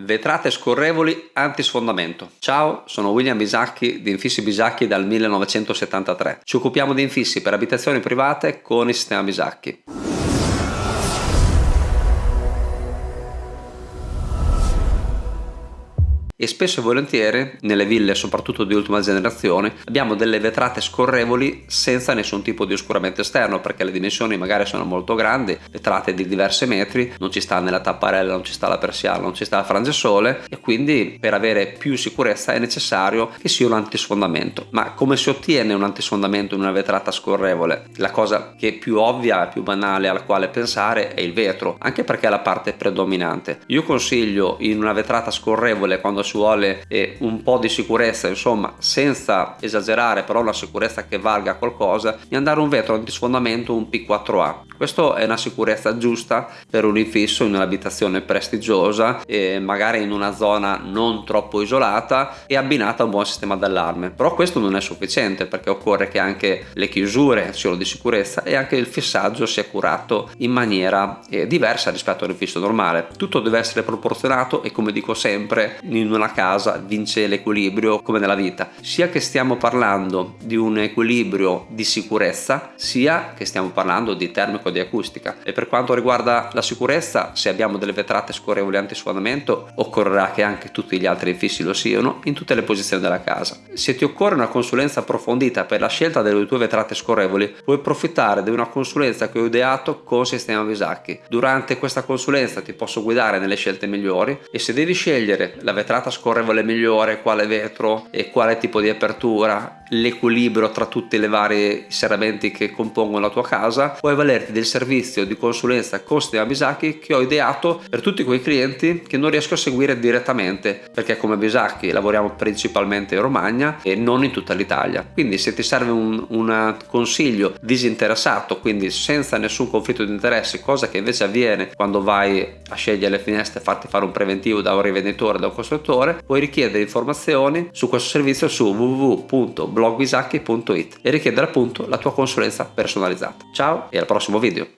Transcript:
Vetrate scorrevoli antisfondamento. Ciao, sono William Bisacchi di Infissi Bisacchi dal 1973. Ci occupiamo di infissi per abitazioni private con il sistema Bisacchi. E spesso e volentieri nelle ville soprattutto di ultima generazione abbiamo delle vetrate scorrevoli senza nessun tipo di oscuramento esterno perché le dimensioni magari sono molto grandi vetrate di diversi metri non ci sta nella tapparella non ci sta la persiana non ci sta il frangesole e quindi per avere più sicurezza è necessario che sia un antisfondamento. Ma come si ottiene un antisfondamento in una vetrata scorrevole? La cosa che è più ovvia e più banale alla quale pensare è il vetro anche perché è la parte predominante. Io consiglio in una vetrata scorrevole quando ci vuole eh, un po' di sicurezza insomma senza esagerare però una sicurezza che valga qualcosa di andare un vetro antisfondamento un P4A questo è una sicurezza giusta per un infisso in un'abitazione prestigiosa e magari in una zona non troppo isolata e abbinata a un buon sistema d'allarme. Però questo non è sufficiente perché occorre che anche le chiusure siano di sicurezza e anche il fissaggio sia curato in maniera eh, diversa rispetto a un infisso normale. Tutto deve essere proporzionato e come dico sempre in una casa vince l'equilibrio come nella vita. Sia che stiamo parlando di un equilibrio di sicurezza sia che stiamo parlando di termico di acustica. E per quanto riguarda la sicurezza se abbiamo delle vetrate scorrevoli antisfondamento occorrerà che anche tutti gli altri infissi lo siano in tutte le posizioni della casa. Se ti occorre una consulenza approfondita per la scelta delle tue vetrate scorrevoli puoi approfittare di una consulenza che ho ideato con Sistema Visacchi. Durante questa consulenza ti posso guidare nelle scelte migliori e se devi scegliere la vetrata scorrevole migliore quale vetro e quale tipo di apertura l'equilibrio tra tutti i vari serramenti che compongono la tua casa puoi valerti del servizio di consulenza con Sistema Bisacchi che ho ideato per tutti quei clienti che non riesco a seguire direttamente perché come Bisacchi lavoriamo principalmente in Romagna e non in tutta l'Italia. Quindi se ti serve un, un consiglio disinteressato quindi senza nessun conflitto di interessi cosa che invece avviene quando vai a scegliere le finestre e farti fare un preventivo da un rivenditore da un costruttore puoi richiedere informazioni su questo servizio su www.blogbisacchi.it e richiedere appunto la tua consulenza personalizzata. Ciao e al prossimo video